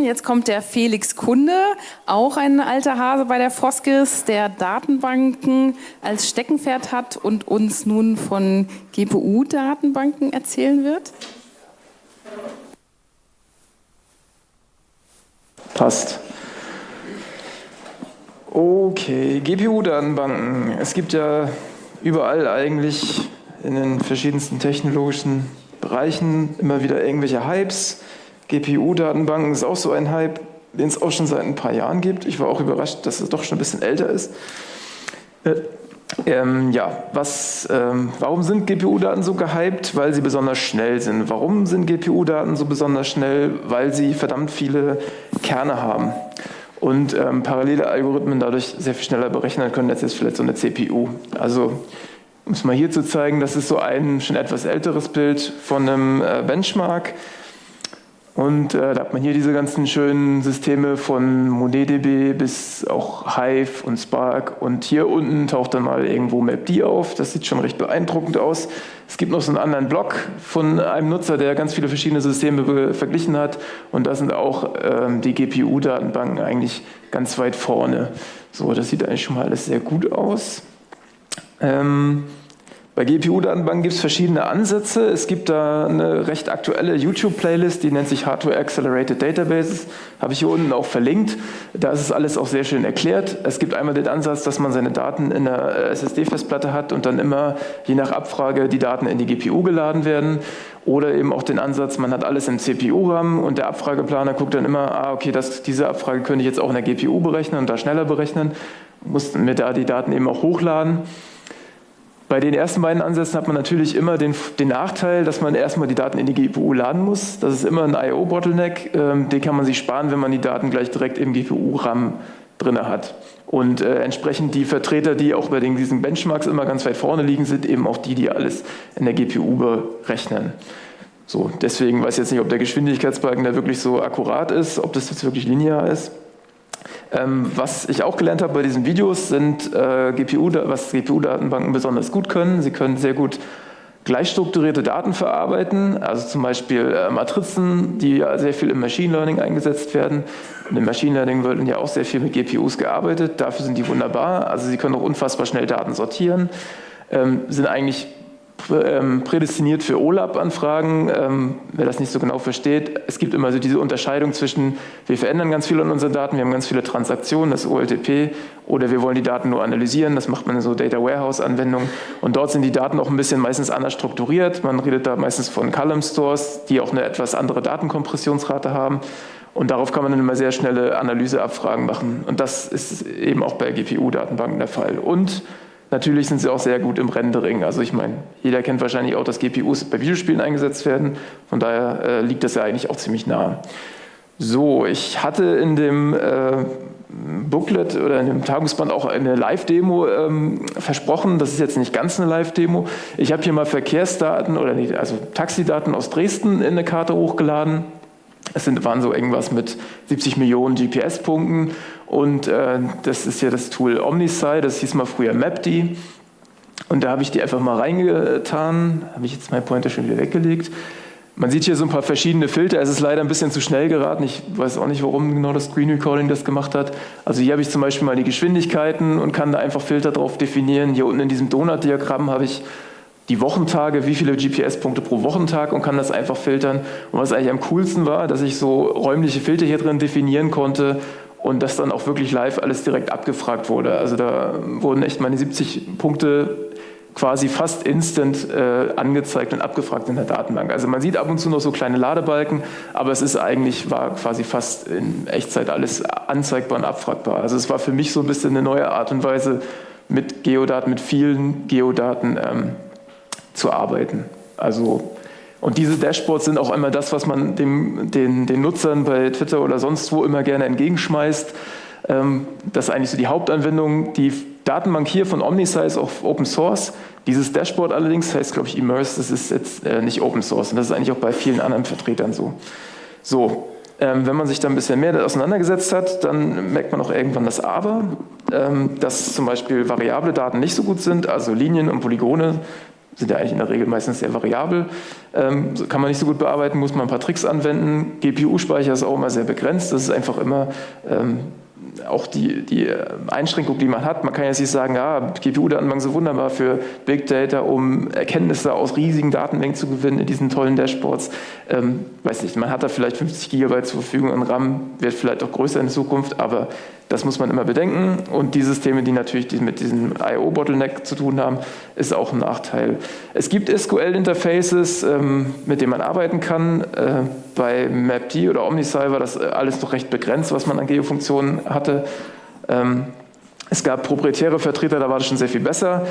Jetzt kommt der Felix Kunde, auch ein alter Hase bei der Foskis, der Datenbanken als Steckenpferd hat und uns nun von GPU-Datenbanken erzählen wird. Passt. Okay, GPU-Datenbanken. Es gibt ja überall eigentlich in den verschiedensten technologischen Bereichen immer wieder irgendwelche Hypes. GPU-Datenbanken ist auch so ein Hype, den es auch schon seit ein paar Jahren gibt. Ich war auch überrascht, dass es doch schon ein bisschen älter ist. Äh, ähm, ja, was, ähm, warum sind GPU-Daten so gehypt? Weil sie besonders schnell sind. Warum sind GPU-Daten so besonders schnell? Weil sie verdammt viele Kerne haben und ähm, parallele Algorithmen dadurch sehr viel schneller berechnen können als jetzt vielleicht so eine CPU. Also um es mal hier zu zeigen, das ist so ein schon etwas älteres Bild von einem äh, Benchmark. Und äh, da hat man hier diese ganzen schönen Systeme von MonetDB bis auch Hive und Spark. Und hier unten taucht dann mal irgendwo MapD auf. Das sieht schon recht beeindruckend aus. Es gibt noch so einen anderen Blog von einem Nutzer, der ganz viele verschiedene Systeme verglichen hat. Und da sind auch ähm, die GPU-Datenbanken eigentlich ganz weit vorne. So, das sieht eigentlich schon mal alles sehr gut aus. Ähm, bei GPU-Datenbanken gibt es verschiedene Ansätze. Es gibt da eine recht aktuelle YouTube-Playlist, die nennt sich Hardware Accelerated Databases. Habe ich hier unten auch verlinkt. Da ist es alles auch sehr schön erklärt. Es gibt einmal den Ansatz, dass man seine Daten in der SSD-Festplatte hat und dann immer je nach Abfrage die Daten in die GPU geladen werden. Oder eben auch den Ansatz, man hat alles im CPU-RAM und der Abfrageplaner guckt dann immer, ah okay, das, diese Abfrage könnte ich jetzt auch in der GPU berechnen und da schneller berechnen. Muss mir da die Daten eben auch hochladen. Bei den ersten beiden Ansätzen hat man natürlich immer den, den, Nachteil, dass man erstmal die Daten in die GPU laden muss. Das ist immer ein I.O.-Bottleneck, ähm, den kann man sich sparen, wenn man die Daten gleich direkt im GPU-RAM drin hat. Und äh, entsprechend die Vertreter, die auch bei den, diesen Benchmarks immer ganz weit vorne liegen, sind eben auch die, die alles in der GPU berechnen. So, deswegen weiß ich jetzt nicht, ob der Geschwindigkeitsbalken da wirklich so akkurat ist, ob das jetzt wirklich linear ist. Ähm, was ich auch gelernt habe bei diesen Videos sind äh, GPU, was GPU-Datenbanken besonders gut können. Sie können sehr gut gleichstrukturierte Daten verarbeiten, also zum Beispiel äh, Matrizen, die ja sehr viel im Machine Learning eingesetzt werden. Und im Machine Learning wird ja auch sehr viel mit GPUs gearbeitet, dafür sind die wunderbar. Also sie können auch unfassbar schnell Daten sortieren, ähm, sind eigentlich prädestiniert für OLAP-Anfragen. Ähm, wer das nicht so genau versteht, es gibt immer so diese Unterscheidung zwischen, wir verändern ganz viel an unseren Daten, wir haben ganz viele Transaktionen, das OLTP, oder wir wollen die Daten nur analysieren, das macht man in so Data Warehouse-Anwendungen. Und dort sind die Daten auch ein bisschen meistens anders strukturiert. Man redet da meistens von Column Stores, die auch eine etwas andere Datenkompressionsrate haben. Und darauf kann man dann immer sehr schnelle Analyseabfragen machen. Und das ist eben auch bei GPU-Datenbanken der Fall. Und Natürlich sind sie auch sehr gut im Rendering. Also ich meine, jeder kennt wahrscheinlich auch, dass GPUs bei Videospielen eingesetzt werden. Von daher äh, liegt das ja eigentlich auch ziemlich nah. So, ich hatte in dem äh, Booklet oder in dem Tagungsband auch eine Live-Demo ähm, versprochen. Das ist jetzt nicht ganz eine Live-Demo. Ich habe hier mal Verkehrsdaten oder nicht, also Taxidaten aus Dresden in eine Karte hochgeladen. Es sind, waren so irgendwas mit 70 Millionen GPS-Punkten und äh, das ist ja das Tool OmniSci, das hieß mal früher MapD. Und da habe ich die einfach mal reingetan, habe ich jetzt mein Pointer schon wieder weggelegt. Man sieht hier so ein paar verschiedene Filter, es ist leider ein bisschen zu schnell geraten, ich weiß auch nicht, warum genau das Screen Recording das gemacht hat. Also hier habe ich zum Beispiel mal die Geschwindigkeiten und kann da einfach Filter drauf definieren. Hier unten in diesem Donut-Diagramm habe ich die Wochentage, wie viele GPS-Punkte pro Wochentag und kann das einfach filtern. Und was eigentlich am coolsten war, dass ich so räumliche Filter hier drin definieren konnte und dass dann auch wirklich live alles direkt abgefragt wurde. Also da wurden echt meine 70 Punkte quasi fast instant äh, angezeigt und abgefragt in der Datenbank. Also man sieht ab und zu noch so kleine Ladebalken, aber es ist eigentlich, war quasi fast in Echtzeit alles anzeigbar und abfragbar. Also es war für mich so ein bisschen eine neue Art und Weise, mit Geodaten, mit vielen Geodaten ähm, zu arbeiten. Also, und diese Dashboards sind auch immer das, was man dem, den, den Nutzern bei Twitter oder sonst wo immer gerne entgegenschmeißt. Ähm, das ist eigentlich so die Hauptanwendung. Die Datenbank hier von OmniSize ist auf Open Source. Dieses Dashboard allerdings heißt, glaube ich, Immerse, das ist jetzt äh, nicht Open Source. Und das ist eigentlich auch bei vielen anderen Vertretern so. So, ähm, wenn man sich da ein bisschen mehr auseinandergesetzt hat, dann merkt man auch irgendwann das Aber, ähm, dass zum Beispiel variable Daten nicht so gut sind, also Linien und Polygone sind ja eigentlich in der Regel meistens sehr variabel. Ähm, kann man nicht so gut bearbeiten, muss man ein paar Tricks anwenden. GPU-Speicher ist auch immer sehr begrenzt. Das ist einfach immer ähm, auch die, die äh, Einschränkung, die man hat. Man kann jetzt nicht sagen, ja, GPU-Datenbank so wunderbar für Big Data, um Erkenntnisse aus riesigen Datenmengen zu gewinnen in diesen tollen Dashboards. Ähm, weiß nicht, man hat da vielleicht 50 Gigabyte zur Verfügung an RAM, wird vielleicht auch größer in Zukunft, aber das muss man immer bedenken. Und die Systeme, die natürlich mit diesem I.O.-Bottleneck zu tun haben, ist auch ein Nachteil. Es gibt SQL-Interfaces, ähm, mit denen man arbeiten kann. Äh, bei MapD oder OmniSci war das äh, alles noch recht begrenzt, was man an Geofunktionen hatte. Ähm, es gab proprietäre Vertreter, da war das schon sehr viel besser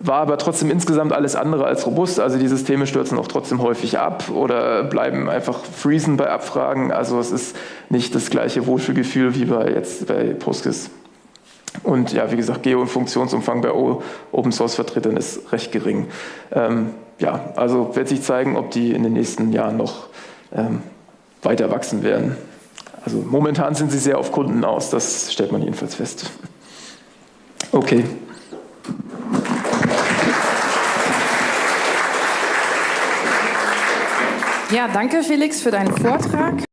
war aber trotzdem insgesamt alles andere als robust. Also die Systeme stürzen auch trotzdem häufig ab oder bleiben einfach freezen bei Abfragen. Also es ist nicht das gleiche Wohlfühlgefühl wie bei jetzt bei Postgres. Und ja, wie gesagt, Geo- und Funktionsumfang bei Open Source Vertretern ist recht gering. Ähm, ja, also wird sich zeigen, ob die in den nächsten Jahren noch ähm, weiter wachsen werden. Also momentan sind sie sehr auf Kunden aus, das stellt man jedenfalls fest. Okay. Ja, danke Felix für deinen Vortrag.